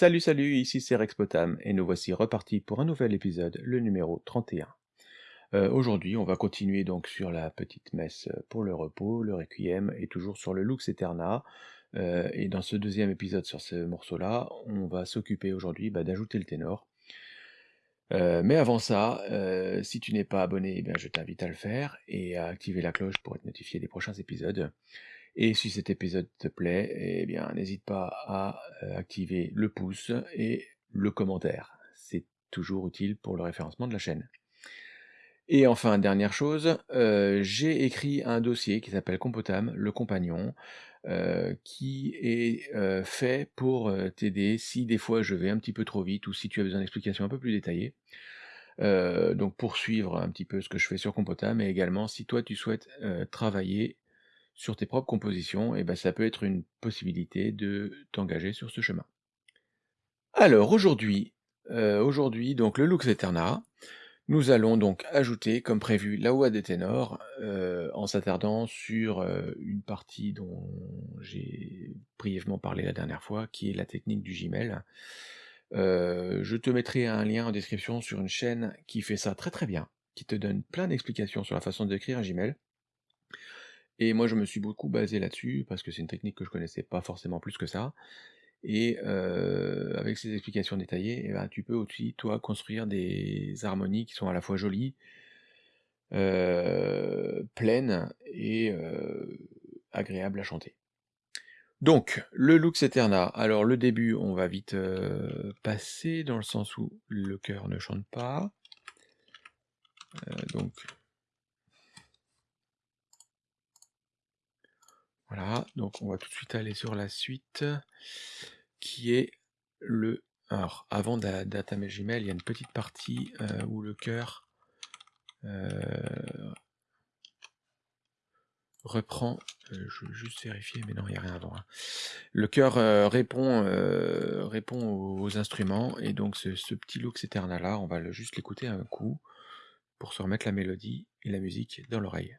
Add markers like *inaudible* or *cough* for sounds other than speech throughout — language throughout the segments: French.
Salut salut, ici c'est Rexpotam et nous voici repartis pour un nouvel épisode, le numéro 31. Euh, Aujourd'hui on va continuer donc sur la petite messe pour le repos, le requiem et toujours sur le Lux Eterna. Euh, et dans ce deuxième épisode sur ce morceau-là, on va s'occuper aujourd'hui bah, d'ajouter le ténor. Euh, mais avant ça, euh, si tu n'es pas abonné, eh je t'invite à le faire et à activer la cloche pour être notifié des prochains épisodes. Et si cet épisode te plaît, eh bien, n'hésite pas à euh, activer le pouce et le commentaire. C'est toujours utile pour le référencement de la chaîne. Et enfin, dernière chose, euh, j'ai écrit un dossier qui s'appelle Compotam, le compagnon, euh, qui est fait pour t'aider si des fois je vais un petit peu trop vite ou si tu as besoin d'explications un peu plus détaillées. Donc pour suivre un petit peu ce que je fais sur Compotam, mais également si toi tu souhaites travailler sur tes propres compositions, et ben ça peut être une possibilité de t'engager sur ce chemin. Alors aujourd'hui, euh, aujourd'hui donc le Lux Eterna, nous allons donc ajouter comme prévu la voix des ténors euh, en s'attardant sur euh, une partie dont j'ai brièvement parlé la dernière fois, qui est la technique du Gmail. Je te mettrai un lien en description sur une chaîne qui fait ça très très bien, qui te donne plein d'explications sur la façon d'écrire un Gmail. Et moi, je me suis beaucoup basé là-dessus, parce que c'est une technique que je connaissais pas forcément plus que ça. Et euh, avec ces explications détaillées, eh ben, tu peux aussi, toi, construire des harmonies qui sont à la fois jolies, euh, pleines et euh, agréables à chanter. Donc, le Lux Eterna. Alors, le début, on va vite passer, dans le sens où le chœur ne chante pas. Donc, Voilà, donc on va tout de suite aller sur la suite, qui est le... Alors, avant d'attamer Gmail, il y a une petite partie euh, où le cœur euh, reprend... euh, je vais juste vérifier, mais non, il n'y a rien avant. hein. Le cœur répond, répond aux, instruments, et donc ce, petit Lux Eterna là, on va juste l'écouter un coup, pour se remettre la mélodie et la musique dans l'oreille.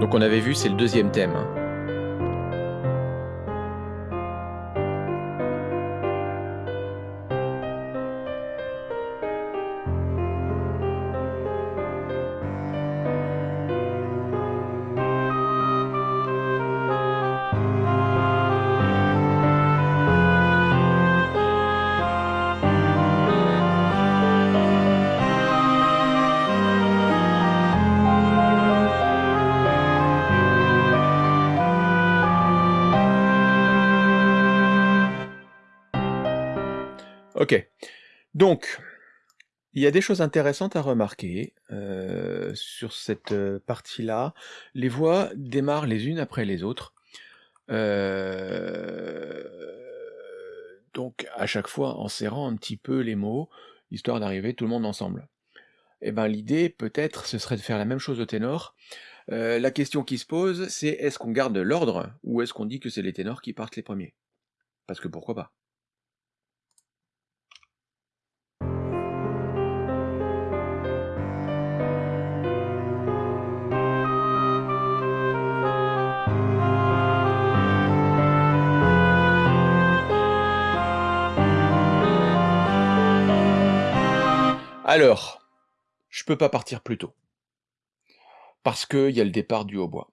Donc on avait vu, c'est le deuxième thème. Il y a des choses intéressantes à remarquer euh, sur cette euh, partie-là. Les voix démarrent les unes après les autres. Euh, donc, à chaque fois, en serrant un petit peu les mots, histoire d'arriver tout le monde ensemble. Eh ben, l'idée, peut-être, ce serait de faire la même chose au ténor. La question qui se pose, c'est est-ce qu'on garde l'ordre ou est-ce qu'on dit que c'est les ténors qui partent les premiers? Parce que pourquoi pas? Alors, je peux pas partir plus tôt. Parce qu'il y a le départ du hautbois.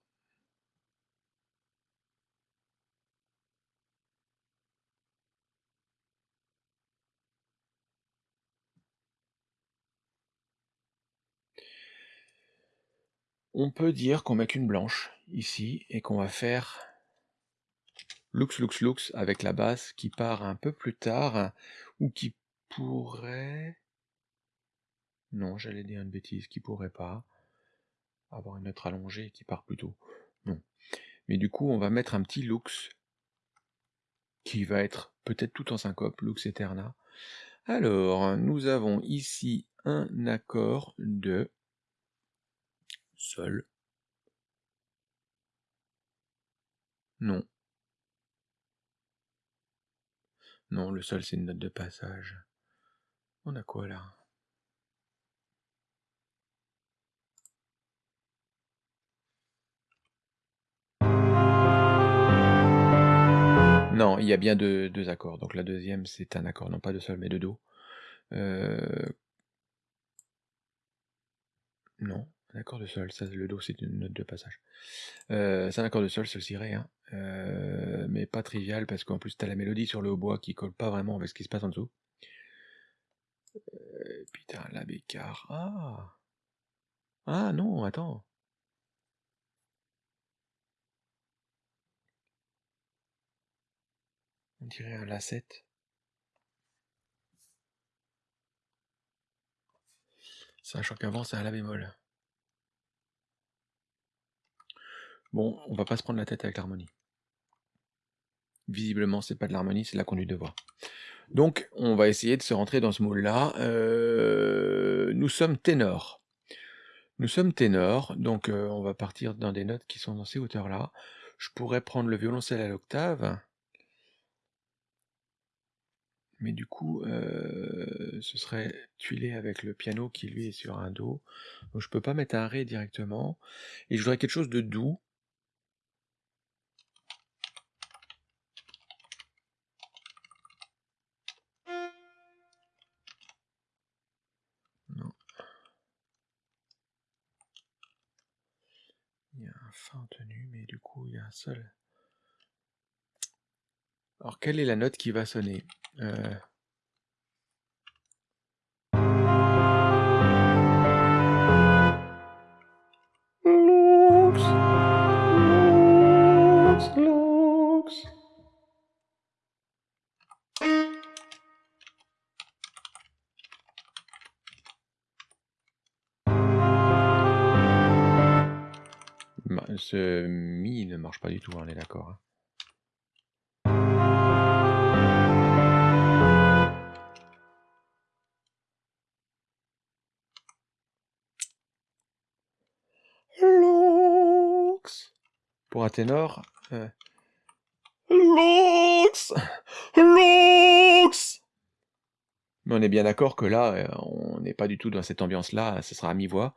On peut dire qu'on met qu'une blanche ici et qu'on va faire lux lux lux avec la basse qui part un peu plus tard ou qui pourrait non j'allais dire une bêtise qui pourrait pas avoir une note allongée qui part plus tôt. Non. Mais du coup on va mettre un petit lux qui va être peut-être tout en syncope lux eterna. Alors nous avons ici un accord de sol. Non. Non, le sol, c'est une note de passage. On a quoi là? Non, il y a bien deux, accords. Donc la deuxième, c'est un accord, non pas de sol, mais de do. Euh, Non, un accord de sol. Ça, le do, c'est une note de passage. Euh, c'est un accord de sol, c'est aussi ré, hein. Euh, mais pas trivial parce qu'en plus, t'as la mélodie sur le hautbois qui colle pas vraiment avec ce qui se passe en dessous. Putain, la bécard. Ah Ah non, attends. On dirait un La7. Sachant qu'avant, c'est un La bémol. Bon, on va pas se prendre la tête avec l'harmonie. Visiblement, c'est pas de l'harmonie, c'est la conduite de voix. Donc, on va essayer de se rentrer dans ce moule-là. Euh, nous sommes ténors. Nous sommes ténors, donc euh, on va partir dans des notes qui sont dans ces hauteurs-là. Je pourrais prendre le violoncelle à l'octave. Mais du coup, euh, ce serait tuilé avec le piano qui lui est sur un Do. Donc je peux pas mettre un Ré directement. Et je voudrais quelque chose de doux. Non. Il y a un Fa en tenue, mais du coup, il y a un Sol. Alors, quelle est la note qui va sonner? Euh... Lux, lux, lux. Ce mi ne marche pas du tout, on est d'accord. Hein. Pour un ténor. Euh... Lux Lux Mais on est bien d'accord que là, euh, on n'est pas du tout dans cette ambiance-là, ce sera à mi-voix.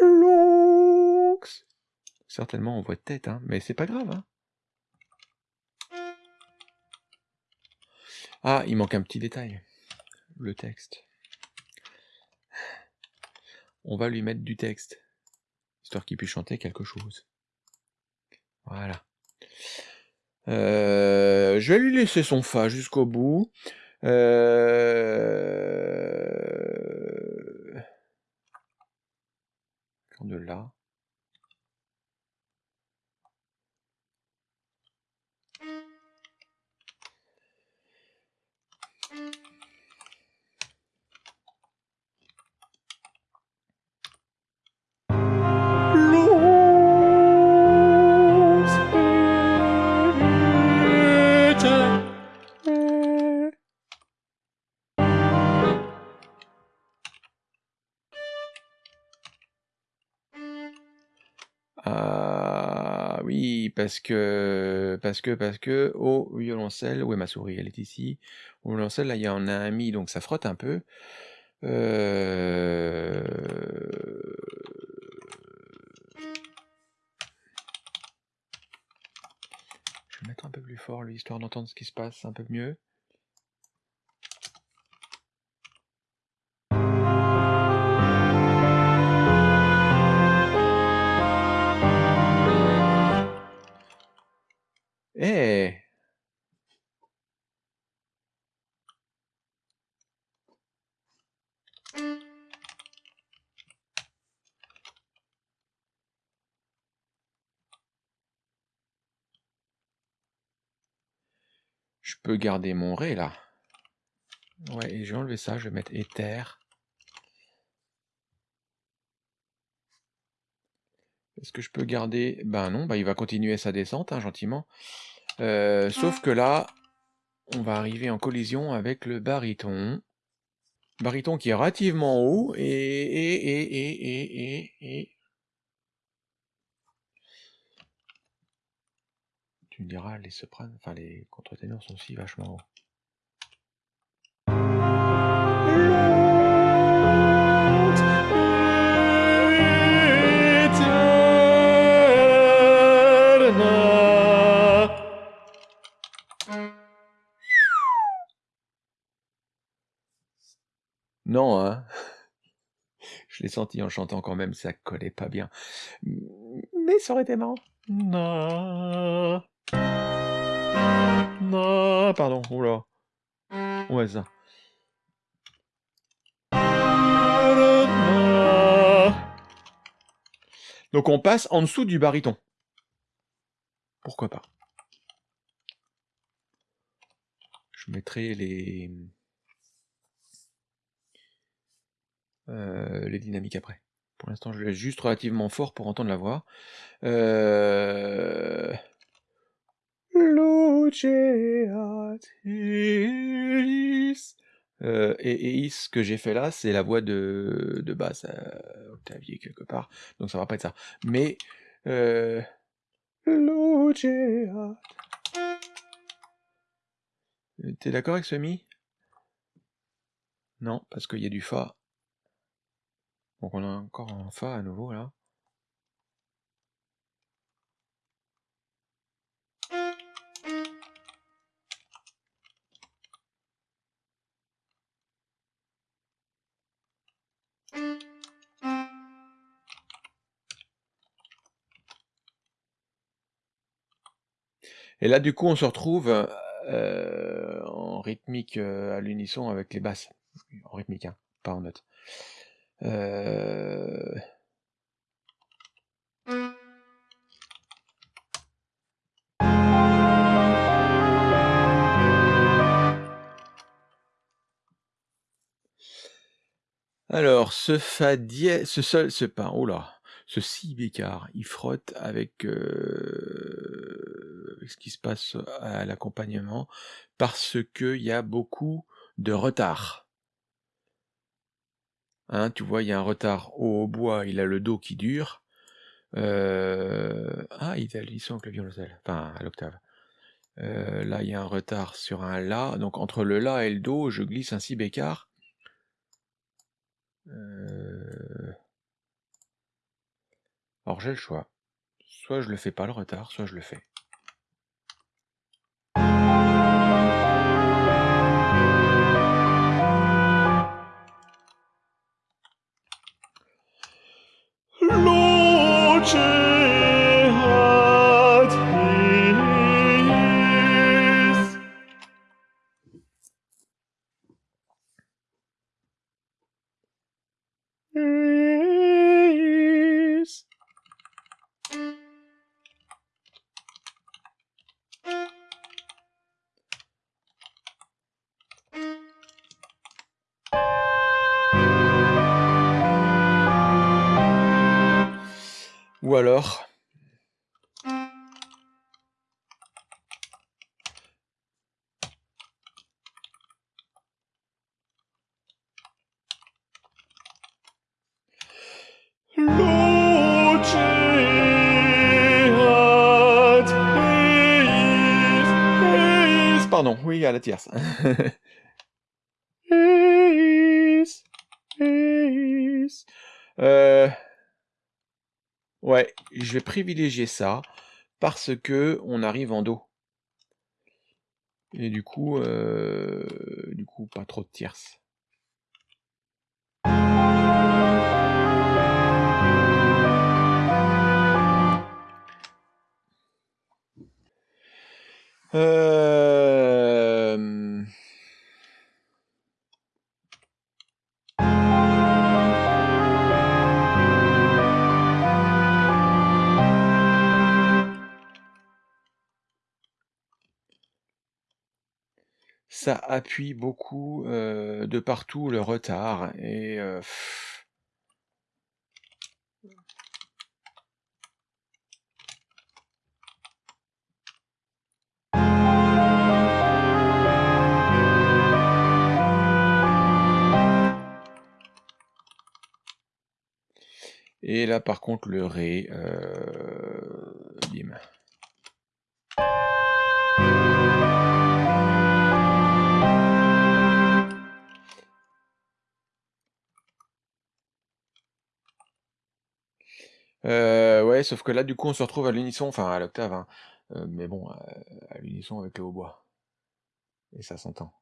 Lux Certainement en voix de tête, hein, mais c'est pas grave. Hein. Ah, il manque un petit détail. Le texte. On va lui mettre du texte, histoire qu'il puisse chanter quelque chose. Voilà. Euh, je vais lui laisser son Fa jusqu'au bout. Euh... De là. Parce que parce que parce que au violoncelle, où est ma souris? Elle est ici. Au violoncelle, là, il y en a un mi, donc ça frotte un peu. Euh... Je vais mettre un peu plus fort, lui, histoire d'entendre ce qui se passe un peu mieux. Je peux garder mon Ré là. Ouais, et je vais enlever ça, je vais mettre éther. Est-ce que je peux garder? Ben non, bah il va continuer sa descente, hein, gentiment. Euh, sauf que là, on va arriver en collision avec le baryton. Baryton qui est relativement haut, et... et, et, et, et, et, et... tu me diras, les sopranes, enfin les contre-ténors sont aussi vachement hauts. Non, hein *laughs* Je l'ai senti en chantant quand même, ça collait pas bien. Mais ça aurait été marrant. Non na pardon, là. Ouais, ça. Donc on passe en dessous du baryton. Pourquoi pas Je mettrai les... Euh, les dynamiques après. Pour l'instant, je laisse juste relativement fort pour entendre la voix. Euh... Euh, et, et ce que j'ai fait là, c'est la voix de, de basse euh, Octavier quelque part, donc ça va pas être ça. Mais euh, T'es d'accord avec ce mi? Non, parce qu'il y a du fa. Donc on a encore un fa à nouveau là. Et là, du coup, on se retrouve euh, en rythmique euh, à l'unisson avec les basses. En rythmique, hein, pas en note. Euh... Alors, ce fa dièse, ce sol, ce pas, oh là, ce si bécard, il frotte avec euh, ce qui se passe à l'accompagnement parce qu'il y a beaucoup de retard. Hein, tu vois, il y a un retard au bois, il a le dos qui dure. Euh, ah, il a l'unisson avec le violoncelle, enfin à l'octave. Euh, là, il y a un retard sur un La, donc entre le La et le Do, je glisse un si bécard. Euh... Alors j'ai le choix. Soit je le fais pas le retard, soit je le fais. *laughs* euh... Ouais, je vais privilégier ça parce que on arrive en dos. Et du coup, euh, du coup, pas trop de tierces. Euh... appuie beaucoup euh, de partout le retard et euh, Et là par contre le Ré, euh, Euh, ouais, sauf que là, du coup, on se retrouve à l'unisson, enfin à l'octave, hein, euh, mais bon, à, à l'unisson avec le hautbois. Et ça s'entend.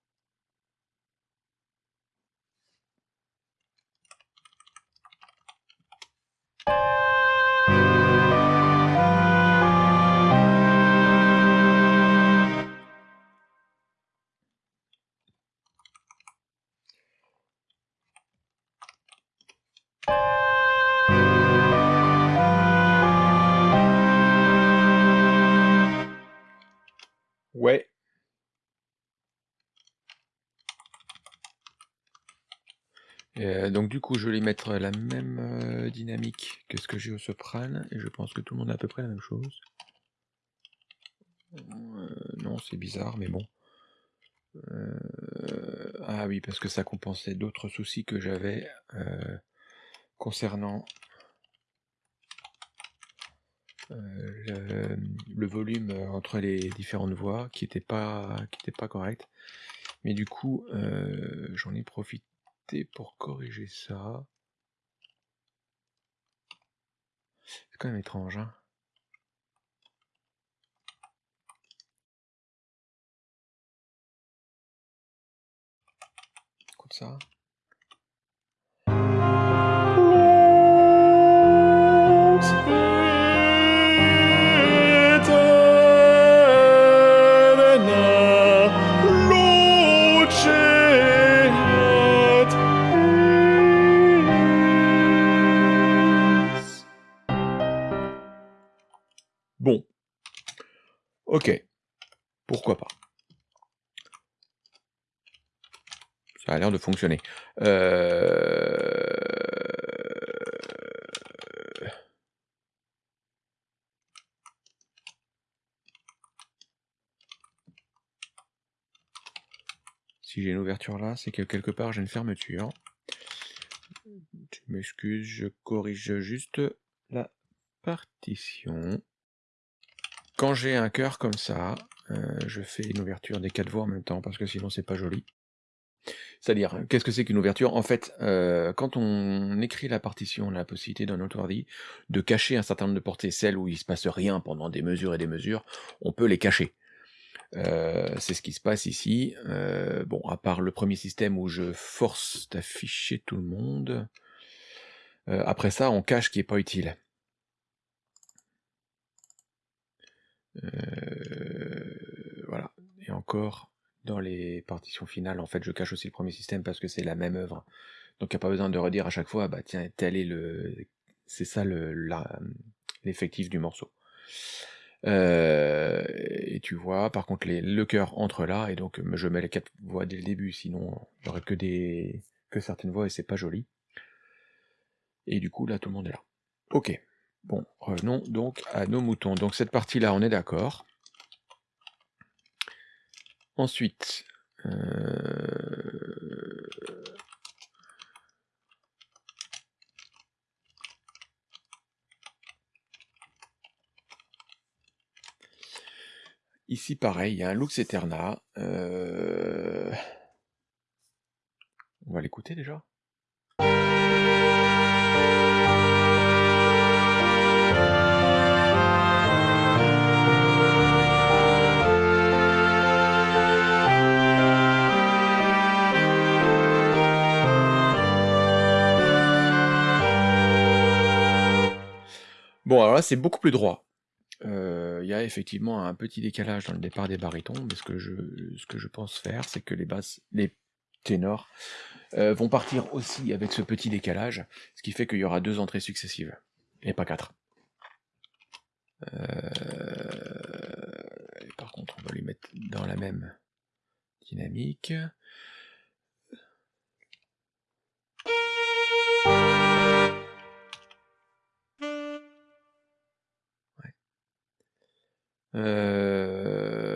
Euh, donc du coup, je vais mettre la même euh, dynamique que ce que j'ai au soprane, et je pense que tout le monde a à peu près la même chose. Euh, non, c'est bizarre, mais bon. ah oui, parce que ça compensait d'autres soucis que j'avais concernant le, volume entre les différentes voix qui n'était pas, pas correct. Mais du coup, j'en ai profité pour corriger ça. C'est quand même étrange, hein Écoute ça. Euh, si j'ai une ouverture là, c'est que quelque part j'ai une fermeture. Tu m'excuses, je corrige juste la partition. Quand j'ai un cœur comme ça, euh, je fais une ouverture des quatre voies en même temps, parce que sinon c'est pas joli. C'est-à-dire, qu'est-ce que c'est qu'une ouverture? En fait, euh, quand on écrit la partition, on a la possibilité dans notre ordi de cacher un certain nombre de portées, celles où il se passe rien pendant des mesures et des mesures, on peut les cacher. Euh, c'est ce qui se passe ici. bon, à part le premier système où je force d'afficher tout le monde. après ça, on cache ce qui n'est pas utile. Euh, voilà. Et encore, dans les partitions finales, en fait, je cache aussi le premier système parce que c'est la même œuvre. Donc il n'y a pas besoin de redire à chaque fois, bah tiens, tel est le... C'est ça l'effectif du morceau. Euh, et tu vois, par contre, les, le cœur entre là, et donc je mets les quatre voix dès le début, sinon j'aurais que des que certaines voix et c'est pas joli. Et du coup, là, tout le monde est là. Ok. Bon, revenons donc à nos moutons. Donc cette partie-là, on est d'accord. Ensuite, euh, Ici, pareil, il y a un Lux Eterna. Euh, on va l'écouter déjà? Bon, alors là, c'est beaucoup plus droit. Euh, il y a effectivement un petit décalage dans le départ des barytons, mais ce que je, pense faire, c'est que les basses, les ténors, euh, vont partir aussi avec ce petit décalage, ce qui fait qu'il y aura deux entrées successives, et pas quatre. Euh, par contre, on va lui mettre dans la même dynamique. Euh,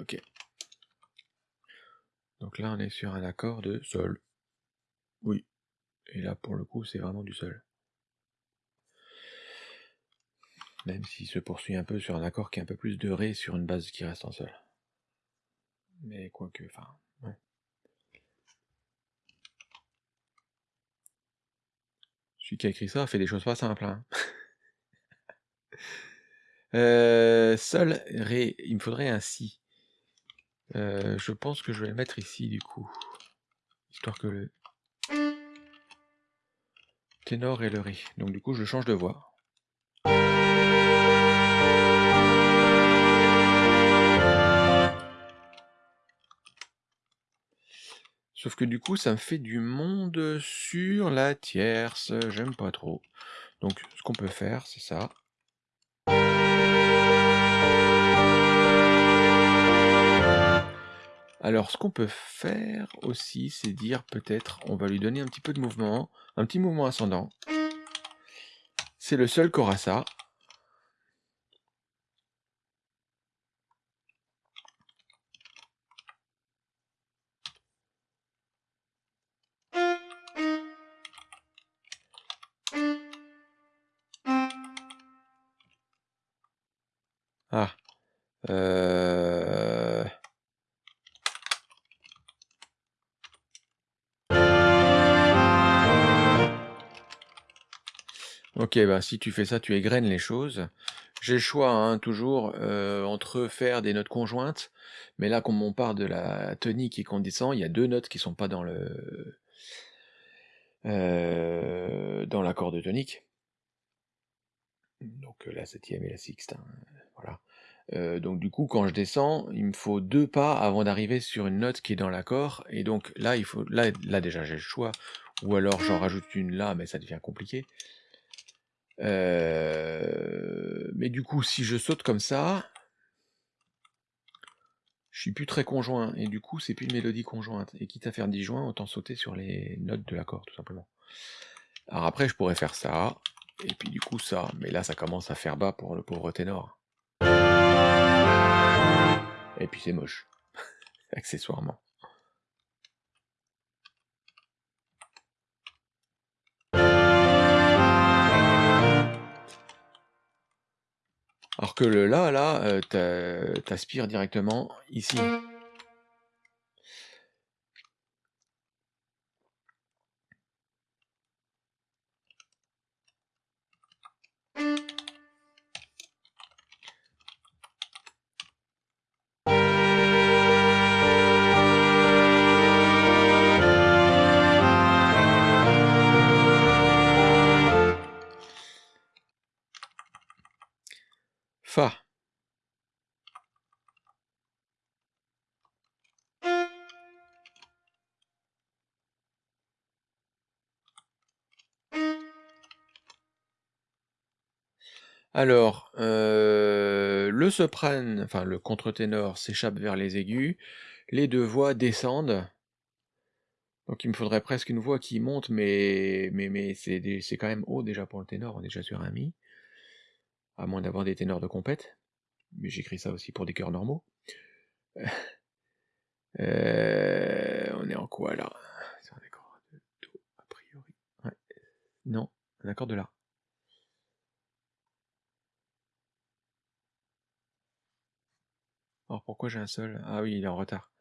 ok. Donc là, on est sur un accord de sol. Oui. Et là, pour le coup, c'est vraiment du sol. Même s'il se poursuit un peu sur un accord qui est un peu plus de ré sur une base qui reste en sol. Mais quoique, enfin, ouais. Celui qui a écrit ça fait des choses pas simples, hein. *laughs* Euh, sol, ré, il me faudrait un si. Euh, je pense que je vais le mettre ici du coup. Histoire que le ténor et le ré. Donc du coup je change de voix. Sauf que du coup ça me fait du monde sur la tierce. J'aime pas trop. Donc ce qu'on peut faire c'est ça. Alors ce qu'on peut faire aussi, c'est dire peut-être on va lui donner un petit peu de mouvement, un petit mouvement ascendant. C'est le seul qui. Ah. Euh... Ok, bah si tu fais ça, tu égrènes les choses. J'ai le choix, hein, toujours, euh, entre faire des notes conjointes, mais là, comme on part de la tonique et qu'on descend, il y a deux notes qui sont pas dans le euh, dans l'accord de tonique. Donc la septième et la sixte, hein, voilà. Euh, donc du coup, quand je descends, il me faut deux pas avant d'arriver sur une note qui est dans l'accord, et donc là, il faut, là, là déjà j'ai le choix, ou alors j'en rajoute une là, mais ça devient compliqué. Euh, mais du coup, si je saute comme ça, je suis plus très conjoint, et du coup, c'est plus une mélodie conjointe. Et quitte à faire disjoint, autant sauter sur les notes de l'accord, tout simplement. Alors après, je pourrais faire ça, et puis du coup ça, mais là, ça commence à faire bas pour le pauvre ténor. Et puis c'est moche, *laughs* accessoirement. Alors que le là, là, euh, t'aspires directement ici. Fa. Alors, euh, le soprane, enfin le contre-ténor s'échappe vers les aigus, les deux voix descendent. Donc il me faudrait presque une voix qui monte, mais, mais, mais c'est quand même haut déjà pour le ténor, on est déjà sur un mi à moins d'avoir des ténors de compète, mais j'écris ça aussi pour des chœurs normaux. *laughs* Euh, on est en quoi là? C'est un accord de Do, a priori. Non, un accord de La. Alors pourquoi j'ai un seul? Ah oui, il est en retard.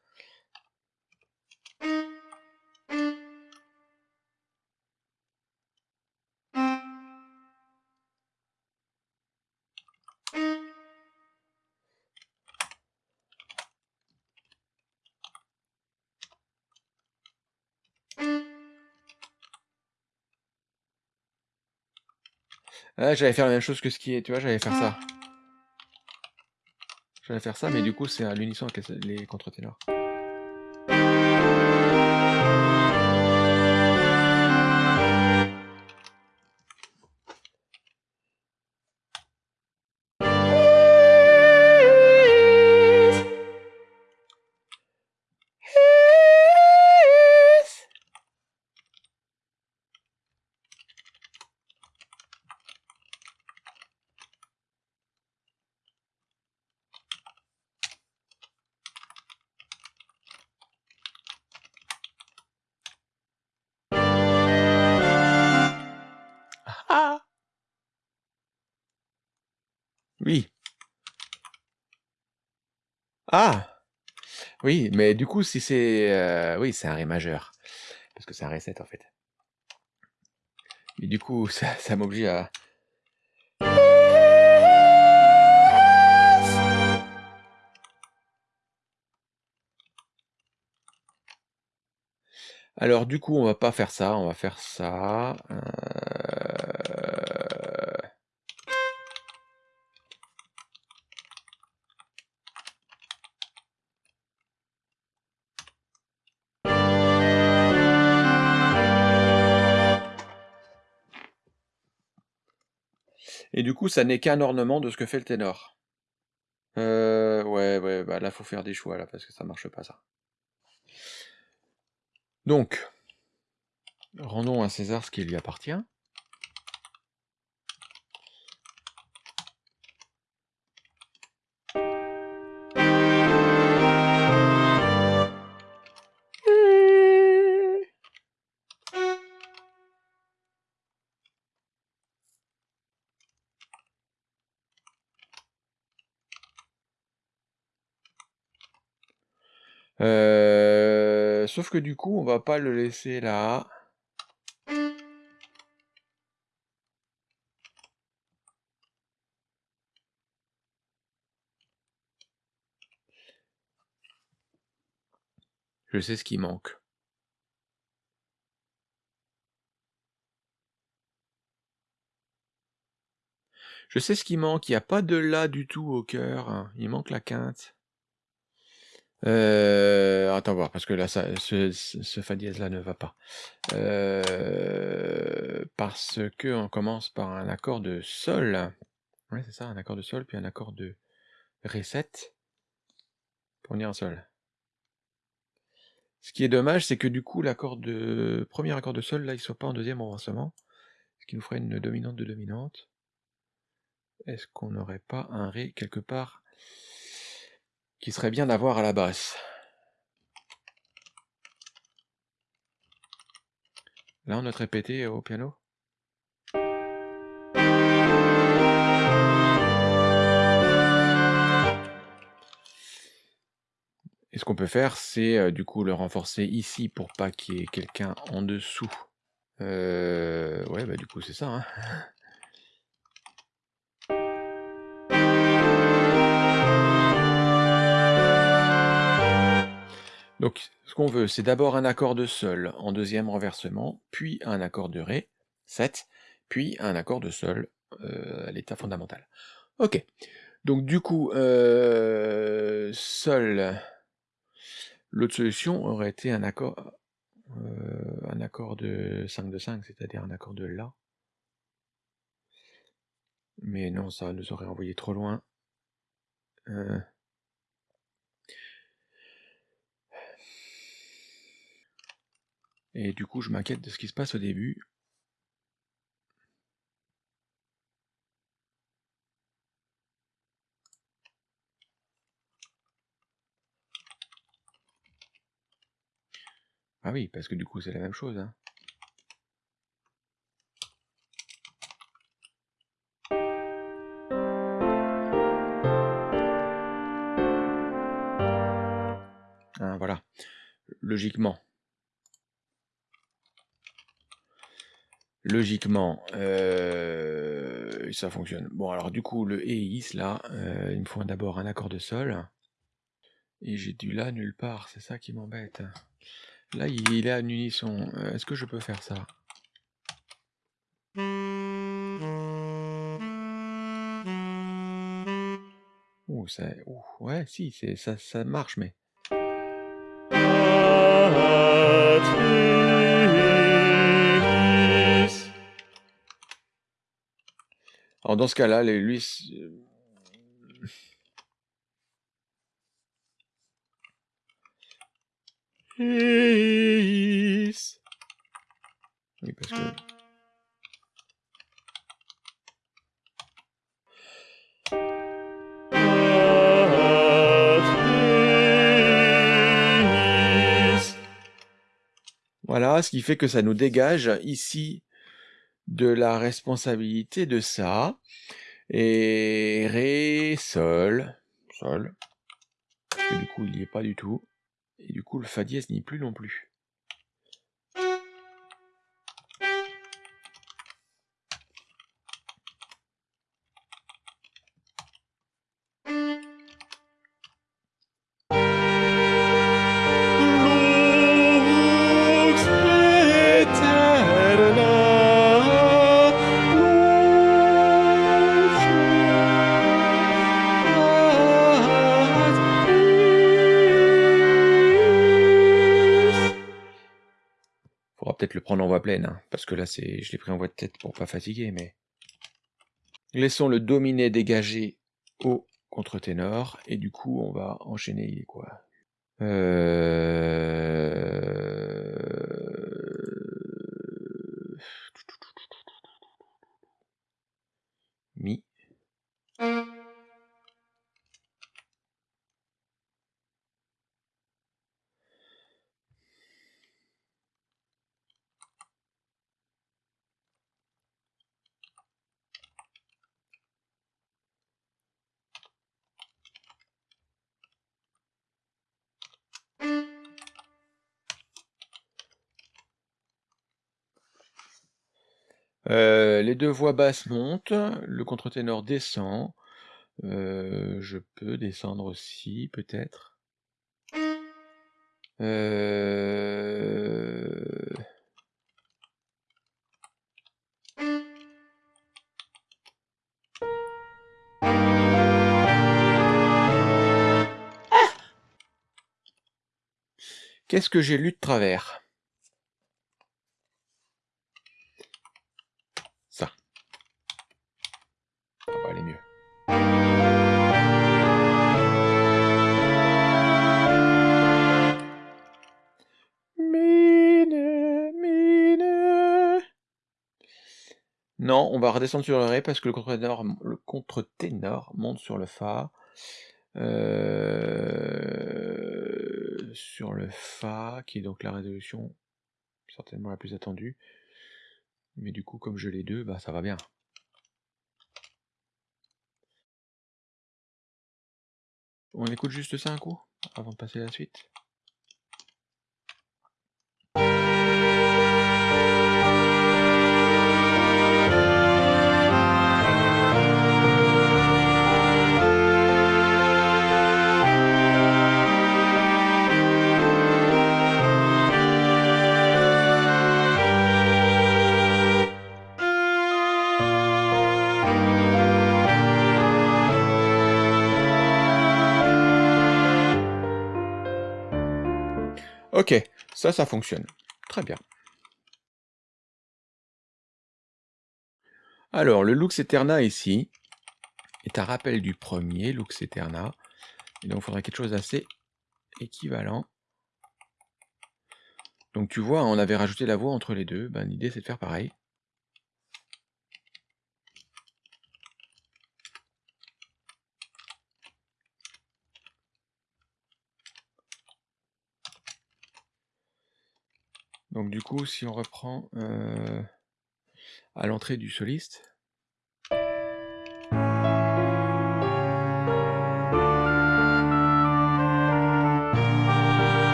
Ah, j'allais faire la même chose que ce qui est, tu vois, j'allais faire ça. J'allais faire ça, mais du coup, c'est à l'unisson avec les contre-ténors. Oui, mais du coup, si c'est... Euh, oui, c'est un Ré majeur. Parce que c'est un Ré 7, en fait. Mais du coup, *laughs* ça, m'oblige à... Alors du coup, on va pas faire ça, on va faire ça. Euh... Et du coup, ça n'est qu'un ornement de ce que fait le ténor. Euh, ouais, ouais, bah là, faut faire des choix, là, parce que ça marche pas, ça. Donc, rendons à César ce qui lui appartient. Sauf que du coup, on va pas le laisser là. Je sais ce qui manque. Je sais ce qui manque, il n'y a pas de La du tout au cœur, il manque la quinte. Euh, attends voir, parce que là, ce, ce Fa dièse là ne va pas. Euh, parce que on commence par un accord de Sol. Ouais, c'est ça, un accord de Sol, puis un accord de Ré7 pour venir en Sol. Ce qui est dommage, c'est que du coup, l'accord de premier accord de Sol, là, il soit pas en deuxième renversement, ce qui nous ferait une dominante de dominante. Est-ce qu'on n'aurait pas un Ré quelque part qui serait bien d'avoir à la basse. Là, on note répété au piano. Et ce qu'on peut faire, c'est euh, du coup le renforcer ici pour pas qu'il y ait quelqu'un en dessous. Euh, ouais, bah du coup c'est ça. Hein. Donc, ce qu'on veut, c'est d'abord un accord de Sol en deuxième renversement, puis un accord de Ré, 7, puis un accord de Sol euh, à l'état fondamental. Ok. Donc, du coup, euh, Sol, l'autre solution aurait été un accord, euh, un accord de 5 de 5, c'est-à-dire un accord de La. Mais non, ça nous aurait envoyé trop loin. Et du coup, je m'inquiète de ce qui se passe au début. Ah oui, parce que du coup, c'est la même chose. Hein. Hein, voilà. Logiquement. Logiquement, euh, ça fonctionne. Bon, alors du coup, le EIS, là, euh, il me faut d'abord un accord de sol. Et j'ai du La nulle part, c'est ça qui m'embête. Là, il est en unisson. Euh, est-ce que je peux faire ça? Ça... Ouais, si, ça, ça marche, mais... Alors dans ce cas-là, lui... Oui, parce que... Voilà, ce qui fait que ça nous dégage ici de la responsabilité de ça. Et Ré, Sol, Sol. Du coup, il n'y est pas du tout. Et du coup, le Fa dièse n'y est plus non plus. Là, je l'ai pris en voix de tête pour pas fatiguer, mais... Laissons le dominé dégagé au contre-ténor, et du coup, on va enchaîner, quoi? Euh... Euh, les deux voix basses montent, le contre-ténor descend. Euh, je peux descendre aussi, peut-être. Euh... Qu'est-ce que j'ai lu de travers? Redescendre sur le Ré parce que le contre-ténor contre monte sur le Fa. Euh, sur le Fa, qui est donc la résolution certainement la plus attendue. Mais du coup, comme je l'ai deux, bah ça va bien. On écoute juste ça un coup, avant de passer à la suite. Ok, ça, ça fonctionne. Très bien. Alors, le Lux Eterna ici est un rappel du premier Lux Eterna. Et donc, il faudrait quelque chose d'assez équivalent. Donc, tu vois, on avait rajouté la voix entre les deux. Ben, L'idée, c'est de faire pareil. Donc du coup, si on reprend euh, à l'entrée du soliste,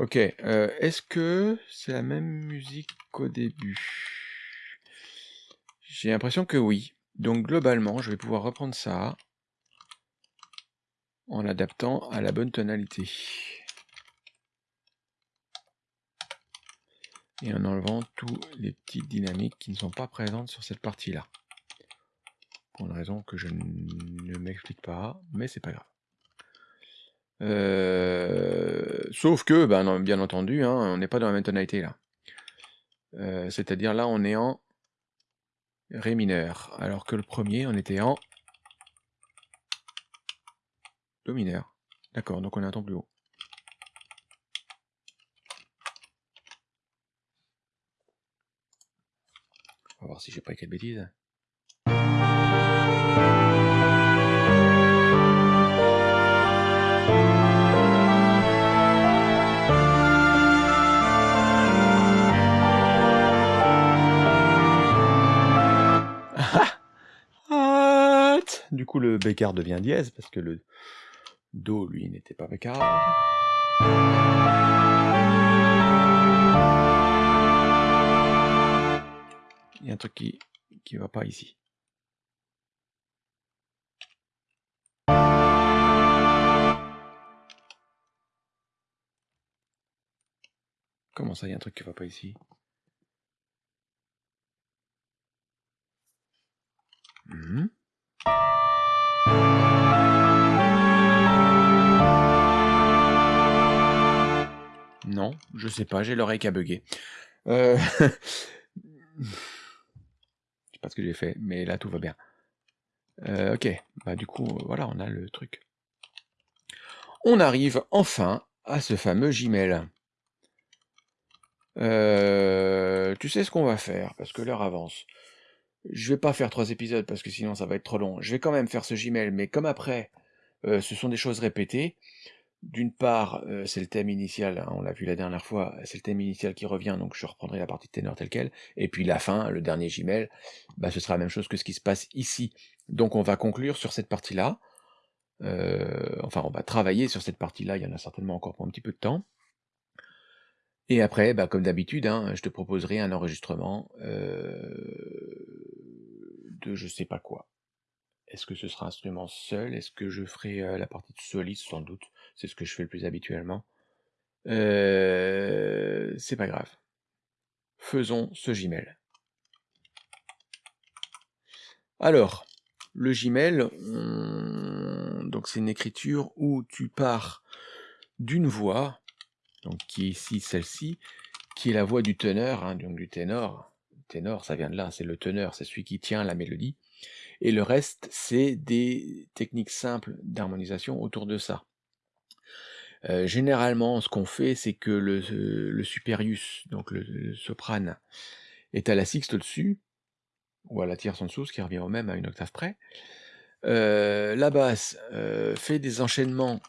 Ok, euh, est-ce que c'est la même musique qu'au début? J'ai l'impression que oui. Donc globalement, je vais pouvoir reprendre ça en l'adaptant à la bonne tonalité. Et en enlevant tous les petites dynamiques qui ne sont pas présentes sur cette partie-là. Pour une raison que je ne m'explique pas, mais c'est pas grave. Euh, sauf que, ben, bien entendu, hein, on n'est pas dans la même tonalité là. Euh, c'est-à-dire là, on est en Ré mineur, alors que le premier, on était en Do mineur. D'accord, donc on est un ton plus haut. On va voir si j'ai pas écrit de Du coup, le bécard devient dièse parce que le Do, lui, n'était pas bécard. Il y a un truc qui qui va pas ici. Comment ça, il y a un truc qui va pas ici? Mmh. Non, je sais pas, j'ai l'oreille qui a bugué. Euh... *laughs* je sais pas ce que j'ai fait, mais là tout va bien. Euh, ok, bah du coup, voilà, on a le truc. On arrive enfin à ce fameux Gmail. Euh, tu sais ce qu'on va faire, parce que l'heure avance. Je vais pas faire trois épisodes, parce que sinon ça va être trop long. Je vais quand même faire ce Gmail, mais comme après, euh, ce sont des choses répétées, d'une part, euh, c'est le thème initial, hein, on l'a vu la dernière fois, c'est le thème initial qui revient, donc je reprendrai la partie de ténor telle quelle, et puis la fin, le dernier Gimel, bah, ce sera la même chose que ce qui se passe ici. Donc on va conclure sur cette partie-là, euh, enfin on va travailler sur cette partie-là, il y en a certainement encore pour un petit peu de temps. Et après, bah, comme d'habitude, hein, je te proposerai un enregistrement euh, de je sais pas quoi. Est-ce que ce sera instrument seul? Est-ce que je ferai la partie de soliste Sans doute? C'est ce que je fais le plus habituellement. Euh, c'est pas grave. Faisons ce Gmail. Alors, le Gmail, donc c'est une écriture où tu pars d'une voix, donc qui est ici celle-ci, qui est la voix du teneur, hein, donc du ténor. Ténor, ça vient de là, c'est le teneur, c'est celui qui tient la mélodie. Et le reste, c'est des techniques simples d'harmonisation autour de ça. Généralement, ce qu'on fait, c'est que le, le, superius, donc le, soprane, est à la sixte au-dessus, ou à la tierce en dessous, ce qui revient au même à une octave près. La basse fait des enchaînements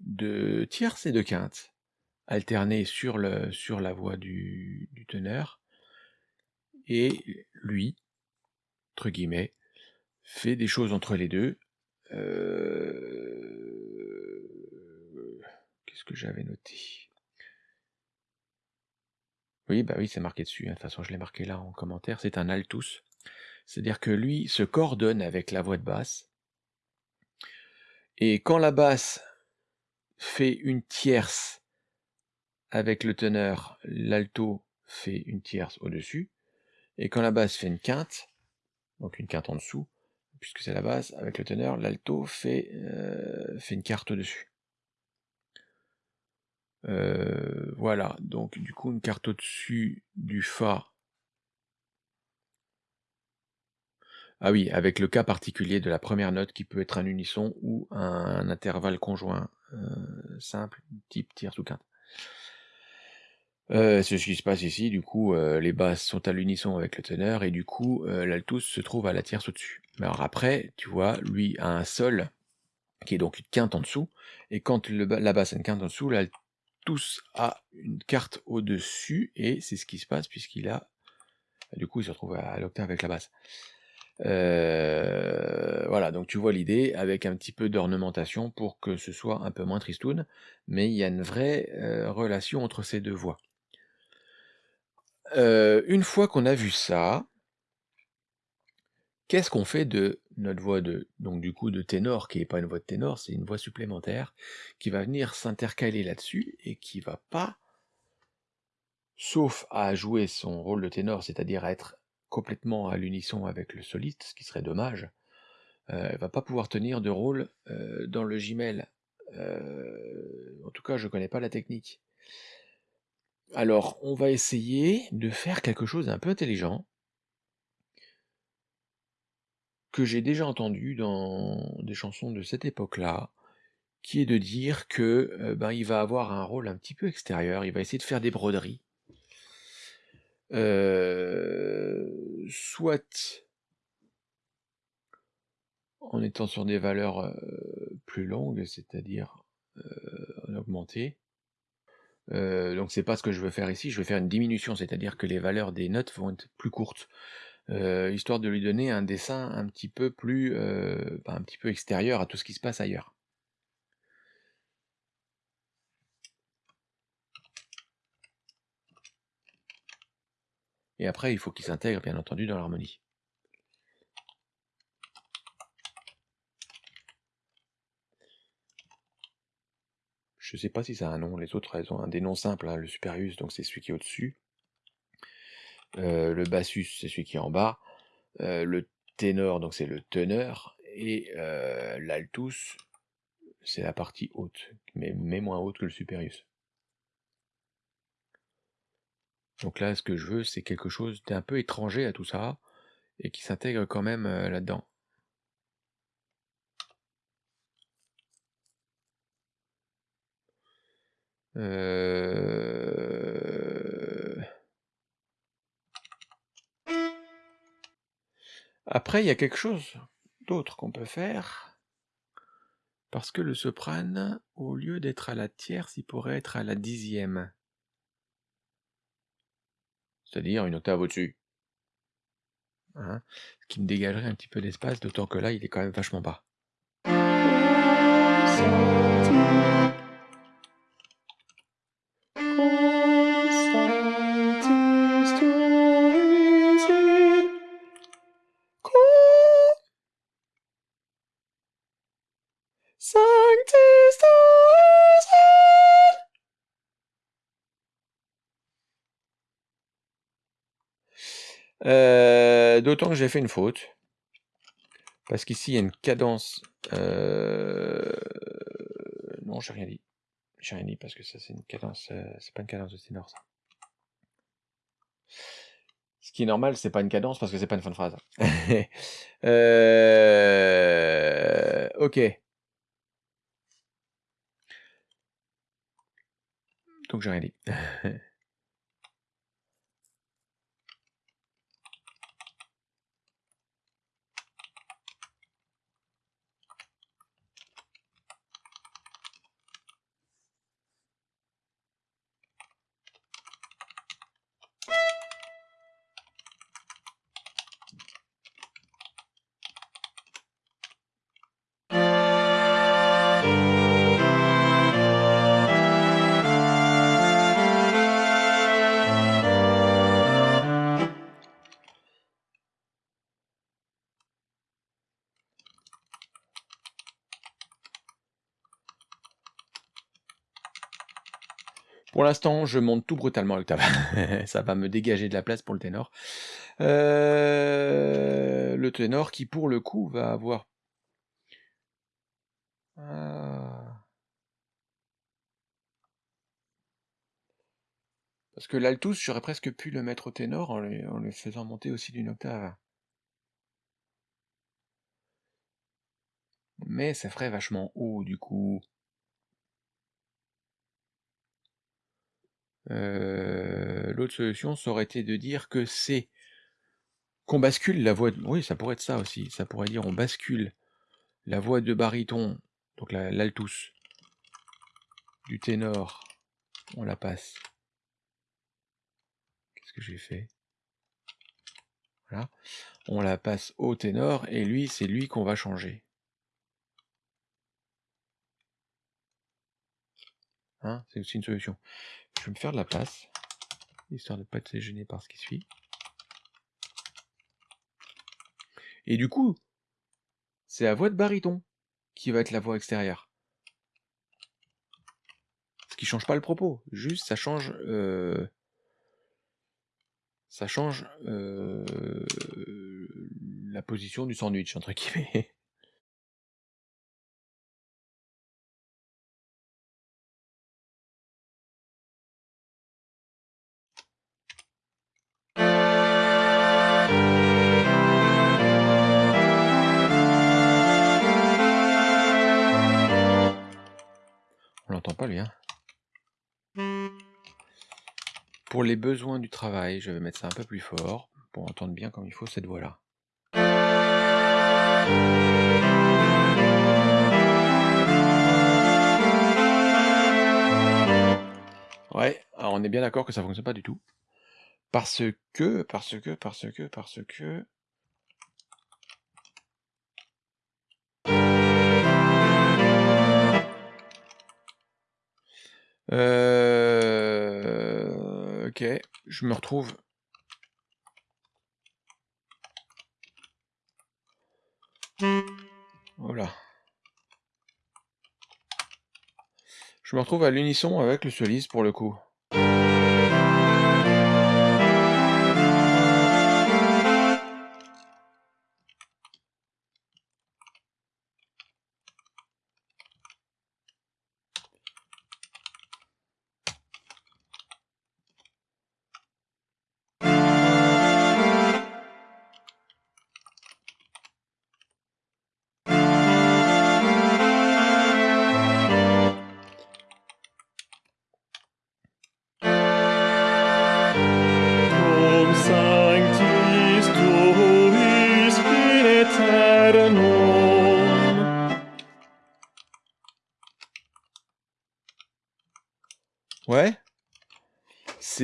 de tierce et de quinte, alternés sur, la voix du, du teneur, et lui, entre guillemets, fait des choses entre les deux. Qu'est-ce que j'avais noté Oui, bah oui, c'est marqué dessus. Hein. De toute façon, je l'ai marqué là en commentaire. C'est un altus. C'est-à-dire que lui se coordonne avec la voix de basse. Et quand la basse fait une tierce avec le teneur, l'alto fait une tierce au-dessus. Et quand la basse fait une quinte, donc une quinte en dessous, puisque c'est la basse, avec le teneur, l'alto fait, euh, fait une carte au-dessus. Euh, voilà, donc du coup une carte au-dessus du Fa. Ah oui, avec le cas particulier de la première note qui peut être un unisson ou un, intervalle conjoint euh, simple, type tierce ou quinte. Euh, c'est ce qui se passe ici, du coup, les basses sont à l'unisson avec le teneur, et du coup, l'altus se trouve à la tierce au-dessus. Mais alors après, tu vois, lui a un sol, qui est donc une quinte en dessous, et quand la basse a une quinte en dessous, l'altus a une carte au-dessus, et c'est ce qui se passe puisqu'il a... Du coup, il se retrouve à l'octave avec la basse. voilà, donc tu vois l'idée, avec un petit peu d'ornementation pour que ce soit un peu moins tristoun, mais il y a une vraie relation entre ces deux voix une fois qu'on a vu ça qu'est-ce qu'on fait de notre voix de donc du coup de ténor, qui est pas une voix de ténor, c'est une voix supplémentaire, qui va venir s'intercaler là-dessus et qui va pas, sauf à jouer son rôle de ténor, c'est-à-dire à être complètement à l'unisson avec le soliste, ce qui serait dommage, elle va pas pouvoir tenir de rôle dans le Gmail. en tout cas, je connais pas la technique. Alors, on va essayer de faire quelque chose d'un peu intelligent. Que j'ai déjà entendu dans des chansons de cette époque-là, qui est de dire que euh, ben, il va avoir un rôle un petit peu extérieur, il va essayer de faire des broderies. Euh, soit en étant sur des valeurs euh, plus longues, c'est-à-dire en augmenté, donc c'est pas ce que je veux faire ici, je veux faire une diminution, c'est-à-dire que les valeurs des notes vont être plus courtes, euh, histoire de lui donner un dessin un petit peu plus, euh, un petit peu extérieur à tout ce qui se passe ailleurs. Et après, il faut qu'il s'intègre, bien entendu, dans l'harmonie. Je sais pas si ça a un nom, les autres elles ont un des noms simples, hein. le superius donc c'est celui qui est au-dessus, euh, le bassus c'est celui qui est en bas, euh, le ténor donc c'est le teneur, et euh, l'altus c'est la partie haute, mais, moins haute que le superius. Donc là ce que je veux c'est quelque chose d'un peu étranger à tout ça, et qui s'intègre quand même là-dedans. Après, il y a quelque chose d'autre qu'on peut faire, Parce que le soprane, au lieu d'être à la tierce, il pourrait être à la dixième. C'est-à-dire une octave au-dessus. Hein, ce qui me dégagerait un petit peu d'espace, d'autant que là, il est quand même vachement bas. D'autant que j'ai fait une faute. Parce qu'ici, il y a une cadence... Euh... Non, j'ai rien dit. J'ai rien dit parce que ça, c'est une cadence... Euh, c'est pas une cadence de ténor, ça. Ce qui est normal, c'est pas une cadence parce que c'est pas une fin de phrase. *laughs* euh... Ok. Donc j'ai rien dit. *laughs* L'instant, je monte tout brutalement l'octave. *laughs* Ça va me dégager de la place pour le ténor. Euh, le ténor qui, pour le coup, va avoir... Ah. Parce que l'altus, j'aurais presque pu le mettre au ténor en le faisant monter aussi d'une octave. Mais ça ferait vachement haut, du coup. Euh, l'autre solution, ça aurait été de dire que c'est qu'on bascule la voix... De... Oui, ça pourrait être ça aussi. Ça pourrait dire on bascule la voix de baryton, donc l'altus, du ténor, on la passe. Qu'est-ce que j'ai fait? Voilà. On la passe au ténor, et lui, c'est lui qu'on va changer. Hein c'est aussi une solution. Je vais me faire de la place, histoire de ne pas être gêné par ce qui suit. Et du coup, c'est la voix de baryton qui va être la voix extérieure. Ce qui change pas le propos, juste ça change... Euh, ça change euh, la position du sandwich, entre guillemets. Pour les besoins du travail, je vais mettre ça un peu plus fort pour entendre bien comme il faut cette voix-là. Ouais, alors on est bien d'accord que ça fonctionne pas du tout. Parce que, parce que, parce que, parce que... Euh... Ok, je me retrouve. Voilà. Je me retrouve à l'unisson avec le soliste pour le coup.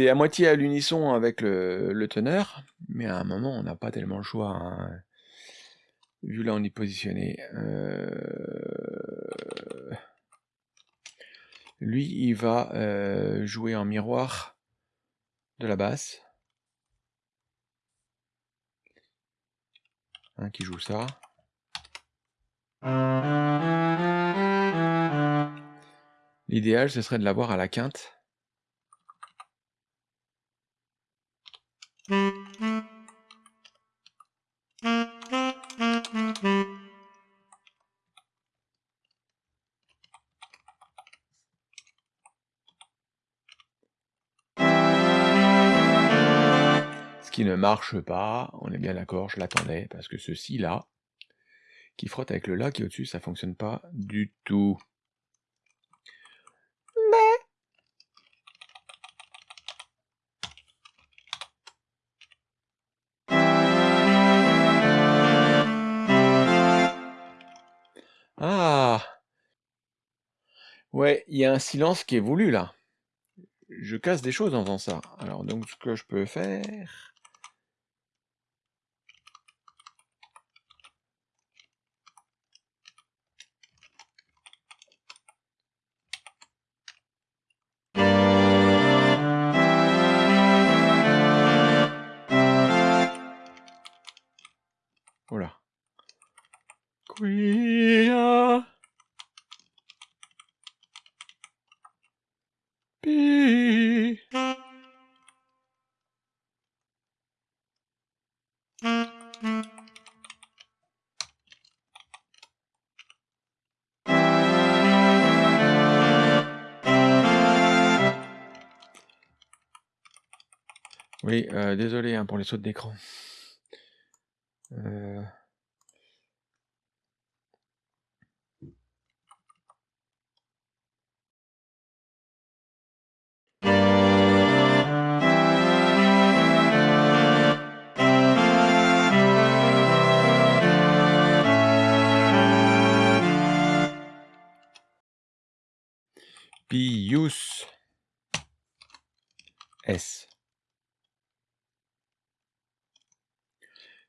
À moitié à l'unisson avec le teneur, mais à un moment, on n'a pas tellement le choix, hein. Vu là, on est positionné, heu lui, il va, heu, jouer en miroir de la basse. Hein, qui joue ça. L'idéal, ce serait de l'avoir à la quinte. Ce qui ne marche pas, on est bien d'accord, je l'attendais, parce que ce si là, qui frotte avec le la qui est au-dessus, ça fonctionne pas du tout. Ah! Ouais, il y a un silence qui est voulu là. Je casse des choses en faisant ça. Alors donc ce que je peux faire Désolé, hein, pour les sautes d'écran. Heu Pius S.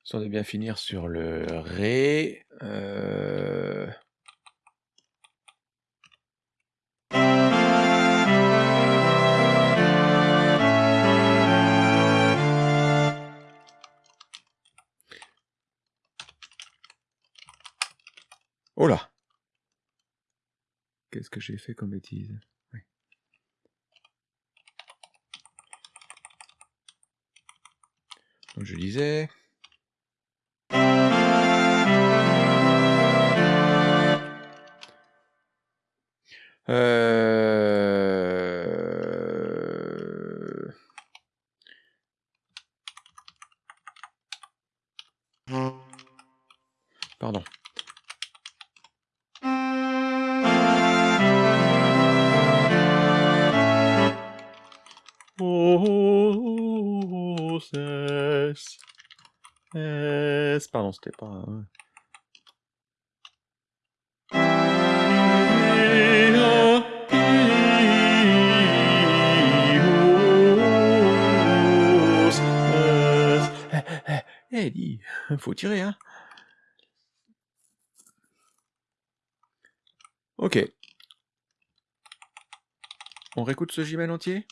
Histoire de bien finir sur le ré, heu Oh là! Qu'est-ce que j'ai fait comme bêtise? Donc je disais c'était pas, es eh, eh, dis, faut tirer, hein? OK. On réécoute ce Gimel entier?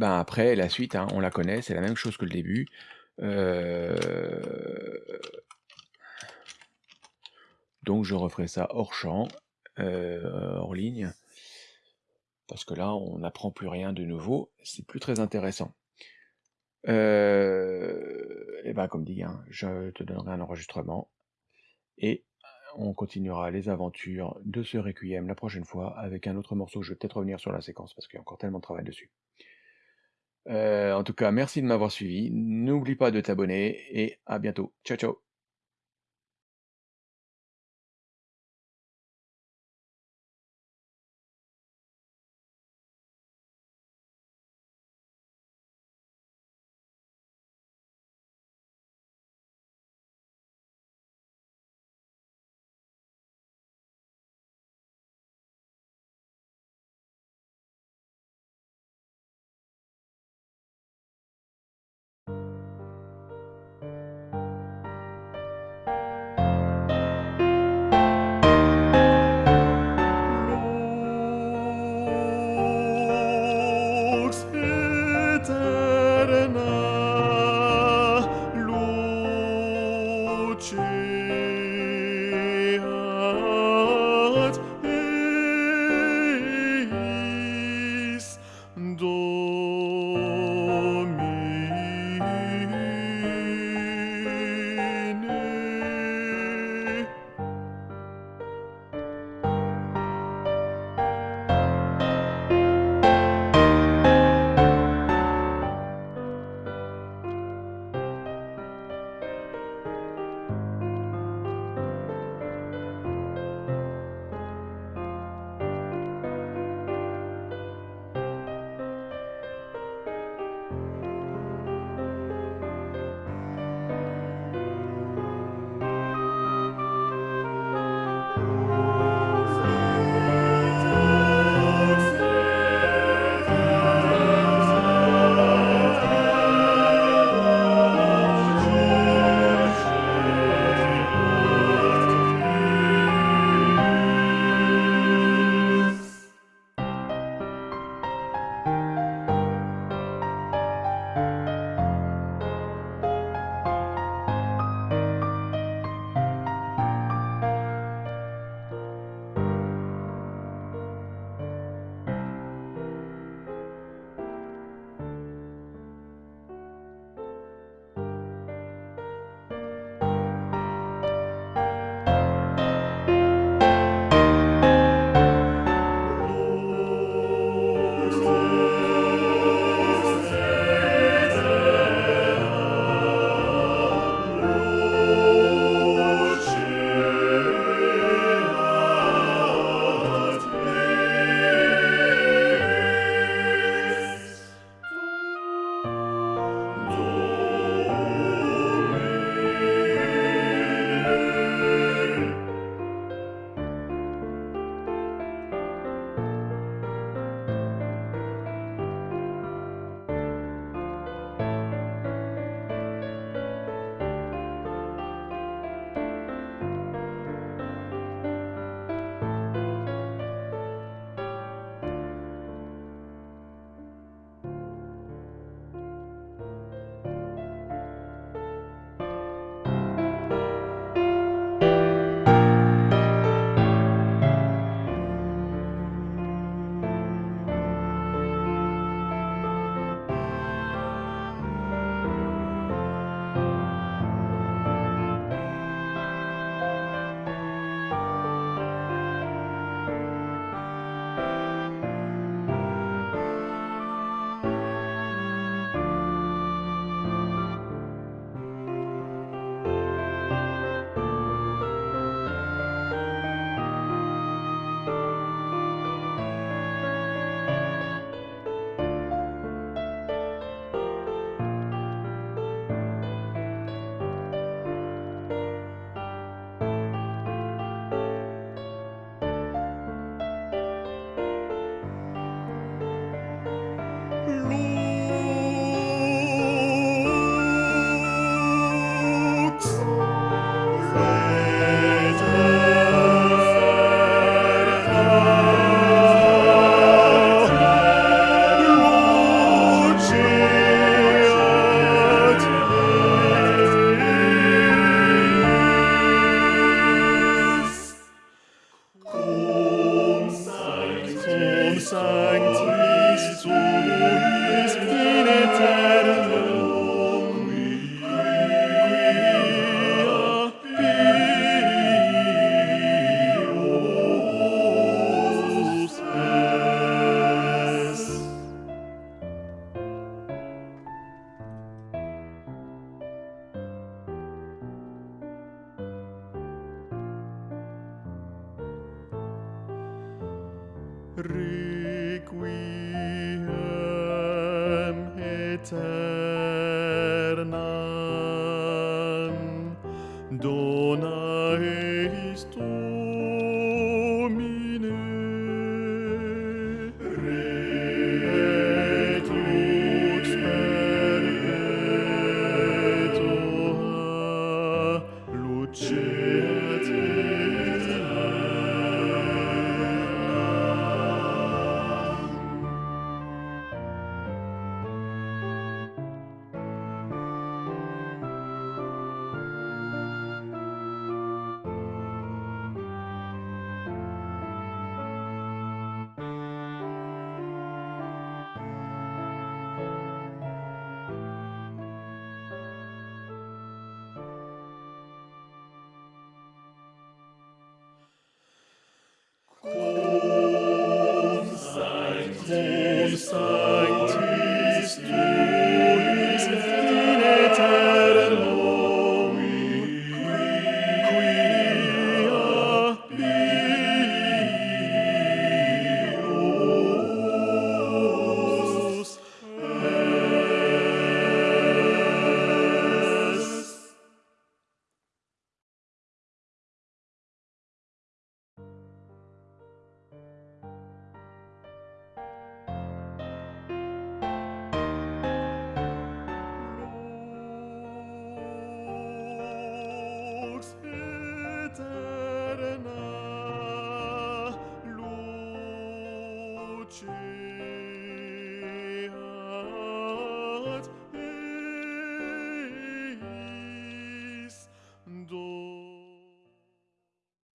Ben, après la suite, hein, on la connaît, c'est la même chose que le début. Heu donc je referai ça hors champ, heu, hors ligne. Parce que là, on n'apprend plus rien de nouveau, c'est plus très intéressant. Heu et bah, comme dit, hein, je te donnerai un enregistrement et on continuera les aventures de ce requiem la prochaine fois avec un autre morceau. Je vais peut-être revenir sur la séquence parce qu'il y a encore tellement de travail dessus. Heu, en tout cas, merci de m'avoir suivi. N'oublie pas de t'abonner et à bientôt. Ciao, ciao.